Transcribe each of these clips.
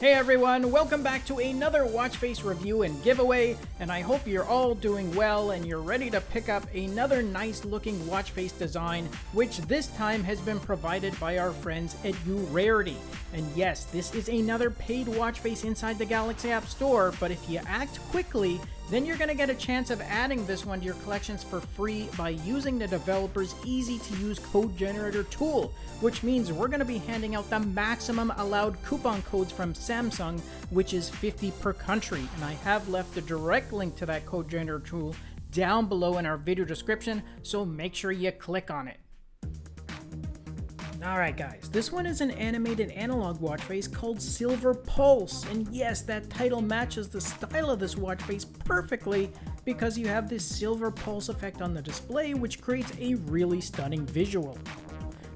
Hey everyone, welcome back to another watch face review and giveaway, and I hope you're all doing well and you're ready to pick up another nice looking watch face design, which this time has been provided by our friends at Urarity. And yes, this is another paid watch face inside the Galaxy App Store, but if you act quickly, then you're going to get a chance of adding this one to your collections for free by using the developer's easy to use code generator tool, which means we're going to be handing out the maximum allowed coupon codes from Samsung, which is 50 per country. And I have left a direct link to that code generator tool down below in our video description, so make sure you click on it. Alright guys, this one is an animated analog watch face called Silver Pulse, and yes, that title matches the style of this watch face perfectly because you have this silver pulse effect on the display which creates a really stunning visual.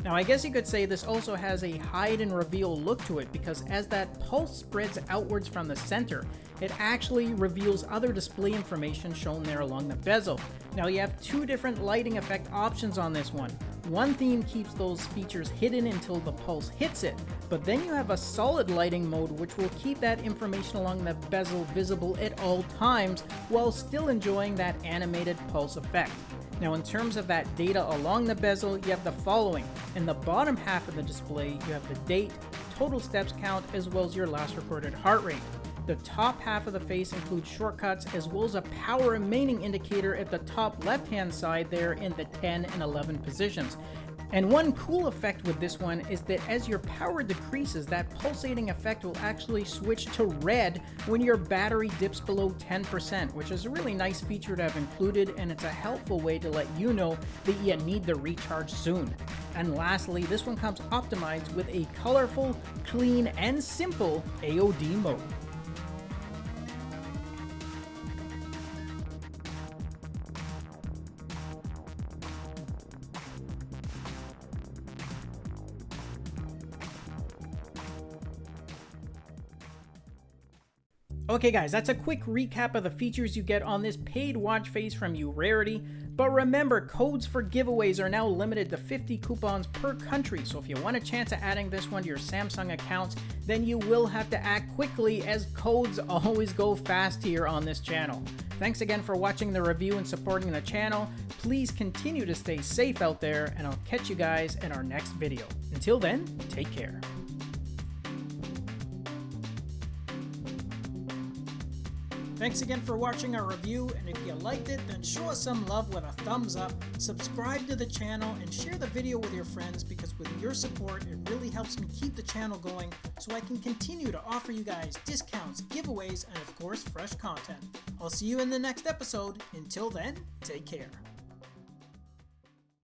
Now I guess you could say this also has a hide and reveal look to it because as that pulse spreads outwards from the center, it actually reveals other display information shown there along the bezel. Now you have two different lighting effect options on this one. One theme keeps those features hidden until the pulse hits it, but then you have a solid lighting mode which will keep that information along the bezel visible at all times while still enjoying that animated pulse effect. Now in terms of that data along the bezel, you have the following. In the bottom half of the display, you have the date, total steps count, as well as your last recorded heart rate. The top half of the face includes shortcuts as well as a power remaining indicator at the top left hand side there in the 10 and 11 positions. And one cool effect with this one is that as your power decreases, that pulsating effect will actually switch to red when your battery dips below 10%, which is a really nice feature to have included and it's a helpful way to let you know that you need the recharge soon. And lastly, this one comes optimized with a colorful, clean, and simple AOD mode. Okay guys, that's a quick recap of the features you get on this paid watch face from Urarity, but remember codes for giveaways are now limited to 50 coupons per country, so if you want a chance at adding this one to your Samsung accounts, then you will have to act quickly as codes always go fast here on this channel. Thanks again for watching the review and supporting the channel. Please continue to stay safe out there, and I'll catch you guys in our next video. Until then, take care. Thanks again for watching our review, and if you liked it, then show us some love with a thumbs up, subscribe to the channel, and share the video with your friends because with your support, it really helps me keep the channel going so I can continue to offer you guys discounts, giveaways, and of course, fresh content. I'll see you in the next episode. Until then, take care.